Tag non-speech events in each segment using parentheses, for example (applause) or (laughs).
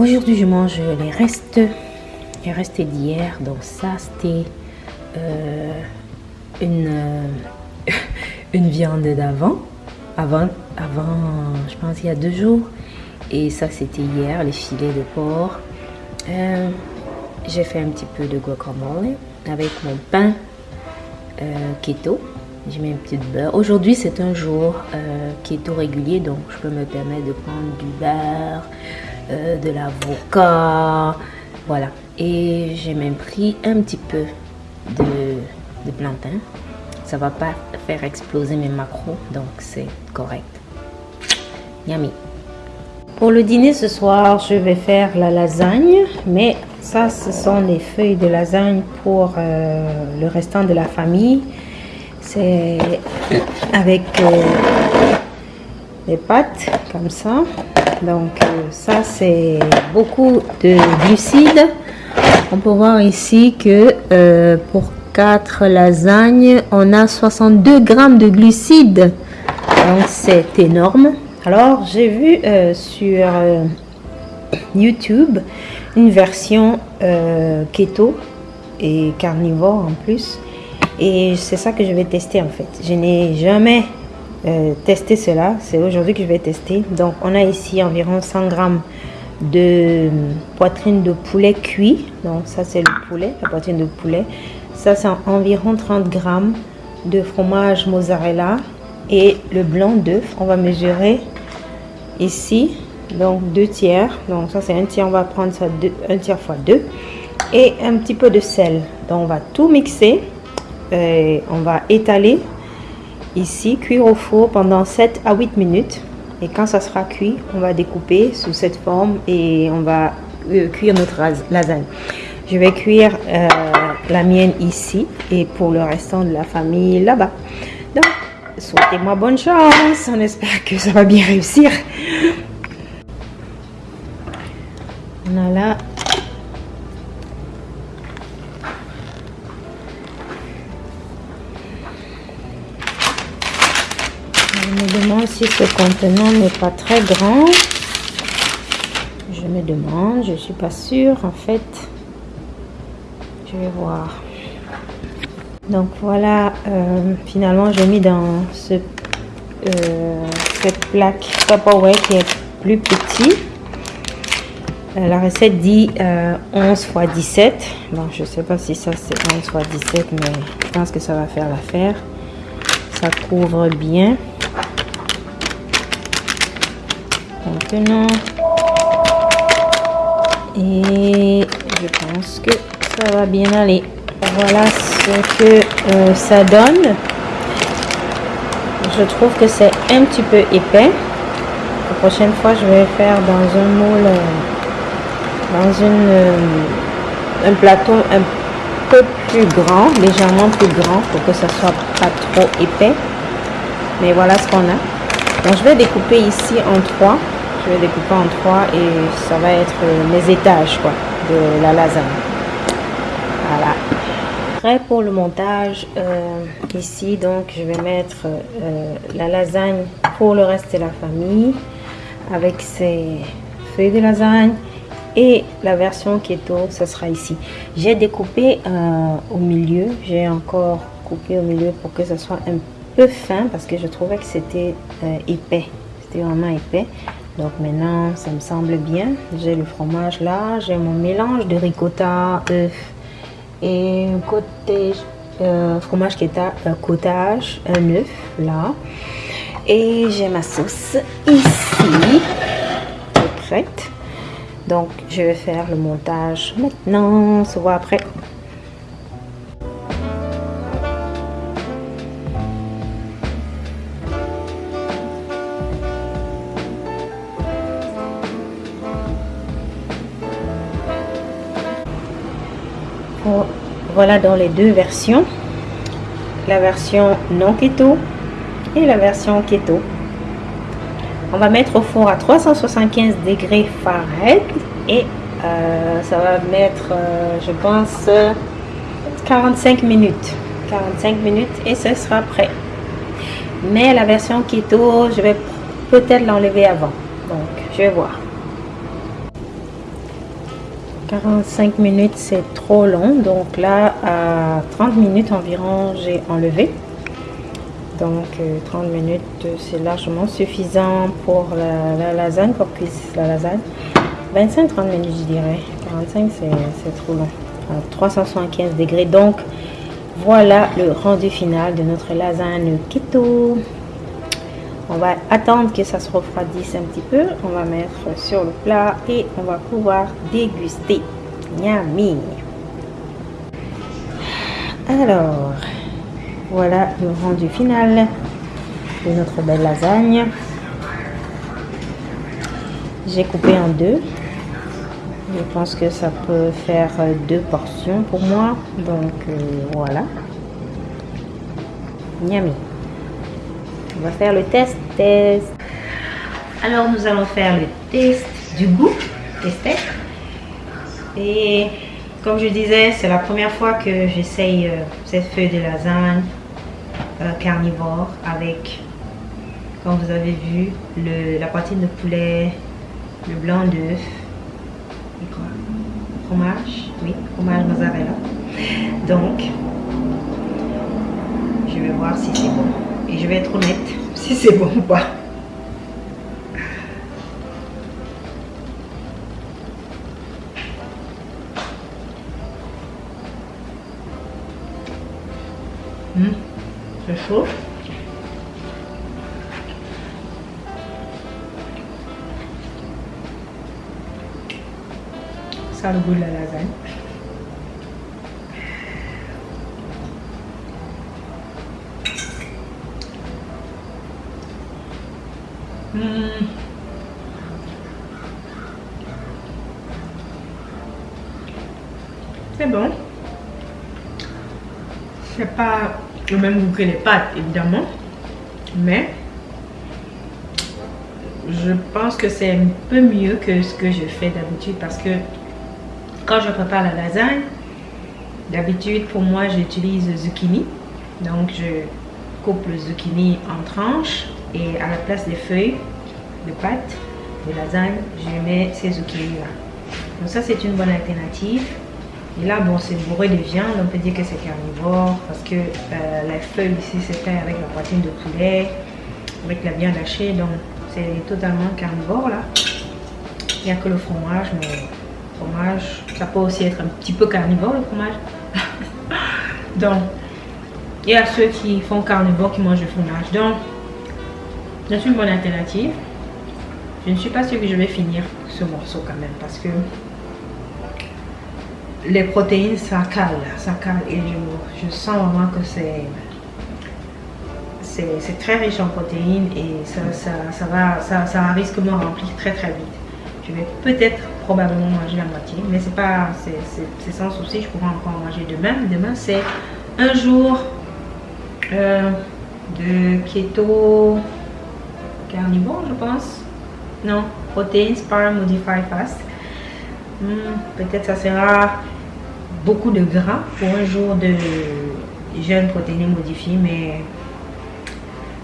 Aujourd'hui, je mange les restes, les restes d'hier. Donc ça, c'était euh, une, euh, (laughs) une viande d'avant, avant, avant, je pense il y a deux jours. Et ça, c'était hier, les filets de porc. Euh, j'ai fait un petit peu de guacamole avec mon pain keto. J'ai mis un petit beurre. Aujourd'hui, c'est un jour keto régulier, donc je peux me permettre de prendre du beurre, de l'avocat, voilà. Et j'ai même pris un petit peu de, plantain. Ça va pas faire exploser mes macros, donc c'est correct. Yummy. Pour le dîner ce soir, je vais faire la lasagne, mais ça, ce sont les feuilles de lasagne pour euh, le restant de la famille. C'est avec euh, des pâtes comme ça. Donc euh, ça, c'est beaucoup de glucides. On peut voir ici que pour 4 lasagnes, on a 62 grammes de glucides. Donc c'est énorme. Alors j'ai vu euh, sur euh, YouTube une version euh, keto et carnivore en plus. Et c'est ça que je vais tester en fait. Je n'ai jamais testé cela. C'est aujourd'hui que je vais tester. Donc on a ici environ 100 grammes de poitrine de poulet cuit. Donc ça c'est le poulet, la poitrine de poulet. Ça, c'est environ 30 grammes de fromage mozzarella et le blanc d'œuf. On va mesurer ici, donc deux tiers. Donc ça, c'est un tiers. On va prendre ça deux, un tiers fois deux. Et un petit peu de sel. Donc on va tout mixer. Et on va étaler ici, cuire au four pendant 7 à 8 minutes. Et quand ça sera cuit, on va découper sous cette forme et on va euh, cuire notre lasagne. Je vais cuire euh, la mienne ici et pour le restant de la famille là-bas. Donc, souhaitez-moi bonne chance. On espère que ça va bien réussir. Voilà. Je me demande si ce contenant n'est pas très grand. Je me demande, je suis pas sûre en fait. Je vais voir. Donc voilà euh, finalement j'ai mis dans ce euh, cette plaque Tupperware qui est plus petit. Euh, la recette dit 11 x 17 bon je sais pas si ça c'est 11 x 17 mais je pense que ça va faire l'affaire. Ça couvre bien maintenant et je pense que ça va bien aller. Voilà ce que euh, ça donne. Je trouve que c'est un petit peu épais. La prochaine fois, je vais faire dans un moule, euh, dans une, euh, un plateau un peu plus grand, légèrement plus grand pour que ça soit pas trop épais. Mais voilà ce qu'on a. Donc, je vais découper ici en trois. Je vais découper en trois et ça va être mes étages quoi, de la lasagne. Voilà. Prêt pour le montage. Euh, ici, donc, je vais mettre euh, la lasagne pour le reste de la famille avec ses feuilles de lasagne et la version keto, ce sera ici. J'ai découpé euh, au milieu. J'ai encore coupé au milieu pour que ce soit un peu fin parce que je trouvais que c'était épais. C'était vraiment épais. Donc maintenant, ça me semble bien. J'ai le fromage là. J'ai mon mélange de ricotta, œuf, et côté euh, fromage à euh, cottage, un œuf là. Et j'ai ma sauce ici, prête. Donc je vais faire le montage maintenant, on se voit après. Voilà dans les deux versions. La version non keto et la version keto. On va mettre au four à 375 degrés Fahrenheit et euh, ça va mettre, euh, je pense, 45 minutes. 45 minutes et ce sera prêt. Mais la version keto, je vais peut-être l'enlever avant. Donc, je vais voir. 45 minutes, c'est trop long. Donc là, à 30 minutes environ, j'ai enlevé. Donc 30 euh, minutes, c'est largement suffisant pour la, lasagne, pour cuire la lasagne. 25-30 minutes, je dirais. 45, c'est trop long. À 375 degrés. Donc, voilà le rendu final de notre lasagne keto. On va attendre que ça se refroidisse un petit peu. On va mettre sur le plat et on va pouvoir déguster. Yummy! Alors, voilà le rendu final de notre belle lasagne. J'ai coupé en deux. Je pense que ça peut faire deux portions pour moi. Donc, euh, voilà. Yummy! On va faire le test, test. Alors, nous allons faire le test du goût, tester. Et comme je disais, c'est la première fois que j'essaye euh, cette feuille de lasagne euh, carnivore avec, comme vous avez vu, le, la poitrine de poulet, le blanc d'œuf quoi? Fromage, oui, fromage mozzarella. Donc, je vais voir si c'est bon. Et je vais être honnête si c'est bon ou pas. Mmh, c'est chaud? Ça le goût de la lasagne. Hmm. C'est bon. C'est pas le même goût que les pâtes, évidemment. Mais je pense que c'est un peu mieux que ce que je fais d'habitude parce que quand je prépare la lasagne, d'habitude pour moi j'utilise zucchini. Donc je coupe le zucchini en tranches et à la place des feuilles de pâte de lasagne, je mets ces zucchini là. Donc ça c'est une bonne alternative. Et là, bon, c'est bourré de viande, on peut dire que c'est carnivore parce que euh, la feuille ici c'est fait avec la poitrine de poulet, avec la viande hachée, donc c'est totalement carnivore là. Il n'y a que le fromage, mais le fromage, ça peut aussi être un petit peu carnivore le fromage. (laughs) donc, il y a ceux qui font carnivore qui mangent le fromage. Donc, c'est une bonne alternative. Je ne suis pas sûre que je vais finir ce morceau quand même parce que les protéines ça cale, ça cale et je, je sens vraiment que c'est c'est très riche en protéines et ça, ça, ça va, ça, ça risque de me remplir très très vite. Je vais peut-être probablement manger la moitié, mais c'est pas, c'est sans souci, je pourrais encore manger demain. Demain c'est un jour de keto carnivore, je pense. Non, protein spar modified fast. Hmm, peut-être ça sera beaucoup de gras pour un jour de jeûne protéiné modifié, mais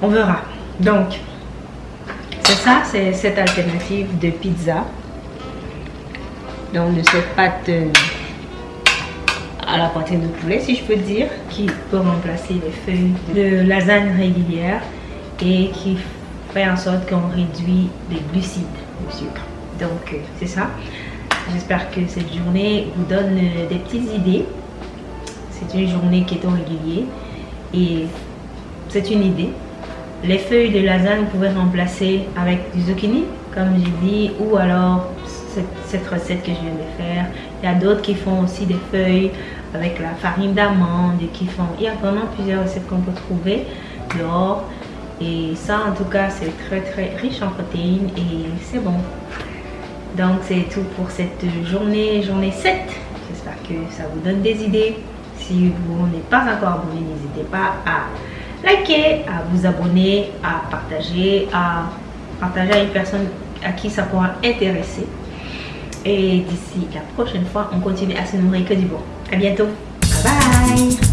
on verra. Donc, c'est ça, c'est cette alternative de pizza. Donc, de cette pâte à la poitrine de poulet, si je peux dire, qui peut remplacer les feuilles de lasagne régulière et qui fait en sorte qu'on réduit les glucides, le sucre. Donc, euh, c'est ça. J'espère que cette journée vous donne euh, des petites idées. C'est une journée qui est au régulier et c'est une idée. Les feuilles de lasagne, vous pouvez remplacer avec du zucchini, comme j'ai dit, ou alors cette, recette que je viens de faire. Il y a d'autres qui font aussi des feuilles avec la farine d'amande qui font... Il y a vraiment plusieurs recettes qu'on peut trouver dehors. Et ça, en tout cas, c'est très très riche en protéines et c'est bon. Donc, c'est tout pour cette journée, journée 7. J'espère que ça vous donne des idées. Si vous n'êtes pas encore abonné, n'hésitez pas à liker, à vous abonner, à partager, à partager à une personne à qui ça pourra intéresser. Et d'ici la prochaine fois, on continue à se nourrir que du bon. À bientôt. Bye bye.